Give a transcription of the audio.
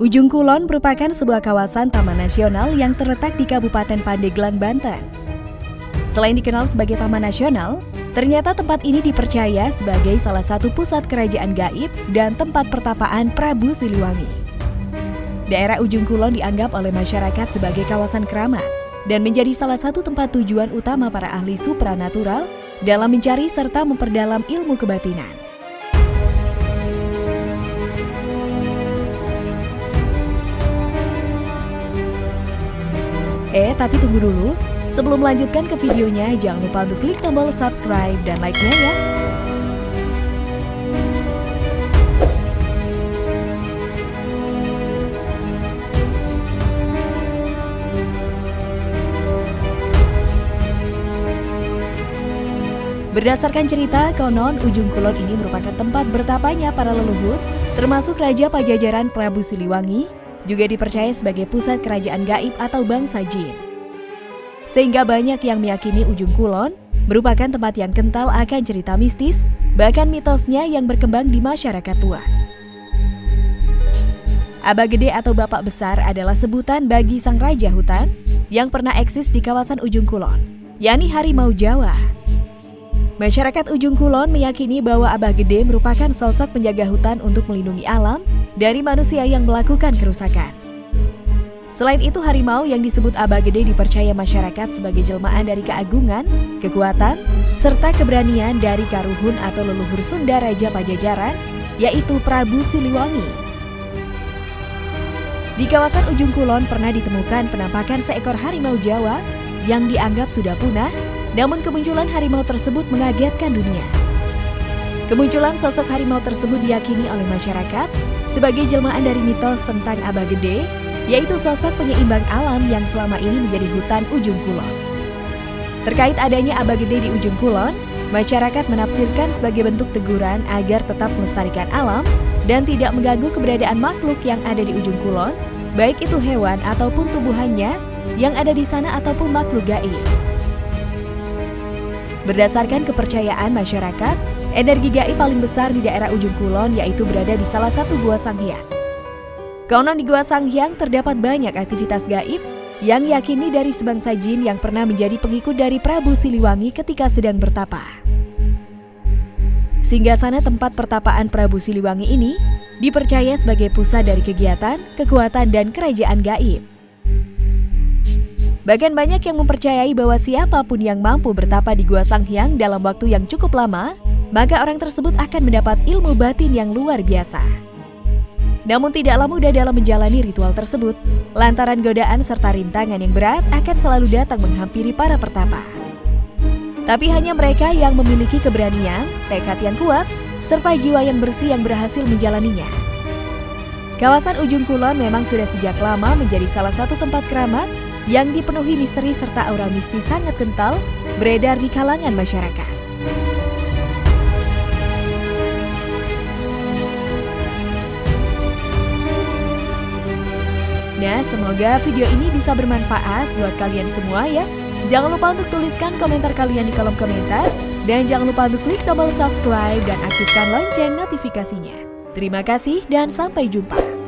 Ujung Kulon merupakan sebuah kawasan taman nasional yang terletak di Kabupaten Pandeglang, Banten. Selain dikenal sebagai taman nasional, ternyata tempat ini dipercaya sebagai salah satu pusat kerajaan gaib dan tempat pertapaan Prabu Siliwangi. Daerah Ujung Kulon dianggap oleh masyarakat sebagai kawasan keramat dan menjadi salah satu tempat tujuan utama para ahli supranatural dalam mencari serta memperdalam ilmu kebatinan. Eh, tapi tunggu dulu. Sebelum melanjutkan ke videonya, jangan lupa untuk klik tombol subscribe dan like-nya ya. Berdasarkan cerita, konon Ujung Kulon ini merupakan tempat bertapanya para leluhur, termasuk Raja Pajajaran Prabu Siliwangi, juga dipercaya sebagai pusat kerajaan gaib atau bangsa jin. Sehingga banyak yang meyakini Ujung Kulon merupakan tempat yang kental akan cerita mistis, bahkan mitosnya yang berkembang di masyarakat luas. Abah Gede atau Bapak Besar adalah sebutan bagi sang raja hutan yang pernah eksis di kawasan Ujung Kulon, yakni harimau Jawa. Masyarakat Ujung Kulon meyakini bahwa Abah Gede merupakan sosok penjaga hutan untuk melindungi alam dari manusia yang melakukan kerusakan. Selain itu, harimau yang disebut Abah Gede dipercaya masyarakat sebagai jelmaan dari keagungan, kekuatan, serta keberanian dari Karuhun atau leluhur Sunda Raja Pajajaran, yaitu Prabu Siliwangi. Di kawasan Ujung Kulon pernah ditemukan penampakan seekor harimau Jawa yang dianggap sudah punah namun kemunculan harimau tersebut mengagetkan dunia. Kemunculan sosok harimau tersebut diyakini oleh masyarakat sebagai jelmaan dari mitos tentang Abah Gede, yaitu sosok penyeimbang alam yang selama ini menjadi hutan ujung kulon. Terkait adanya Abah Gede di ujung kulon, masyarakat menafsirkan sebagai bentuk teguran agar tetap melestarikan alam dan tidak mengganggu keberadaan makhluk yang ada di ujung kulon, baik itu hewan ataupun tumbuhannya yang ada di sana ataupun makhluk gaib. Berdasarkan kepercayaan masyarakat, energi gaib paling besar di daerah ujung kulon yaitu berada di salah satu gua Sanghyang. Konon di gua Sanghyang terdapat banyak aktivitas gaib yang yakini dari sebangsa jin yang pernah menjadi pengikut dari Prabu Siliwangi ketika sedang bertapa. Sehingga sana tempat pertapaan Prabu Siliwangi ini dipercaya sebagai pusat dari kegiatan, kekuatan, dan kerajaan gaib. Bahkan banyak yang mempercayai bahwa siapa pun yang mampu bertapa di Gua Sanghyang dalam waktu yang cukup lama, maka orang tersebut akan mendapat ilmu batin yang luar biasa. Namun tidaklah mudah dalam menjalani ritual tersebut, lantaran godaan serta rintangan yang berat akan selalu datang menghampiri para pertapa. Tapi hanya mereka yang memiliki keberanian, tekad yang kuat, serta jiwa yang bersih yang berhasil menjalaninya. Kawasan Ujung Kulon memang sudah sejak lama menjadi salah satu tempat keramat yang dipenuhi misteri serta aura mistis sangat kental beredar di kalangan masyarakat. Nah, semoga video ini bisa bermanfaat buat kalian semua ya. Jangan lupa untuk tuliskan komentar kalian di kolom komentar. Dan jangan lupa untuk klik tombol subscribe dan aktifkan lonceng notifikasinya. Terima kasih dan sampai jumpa.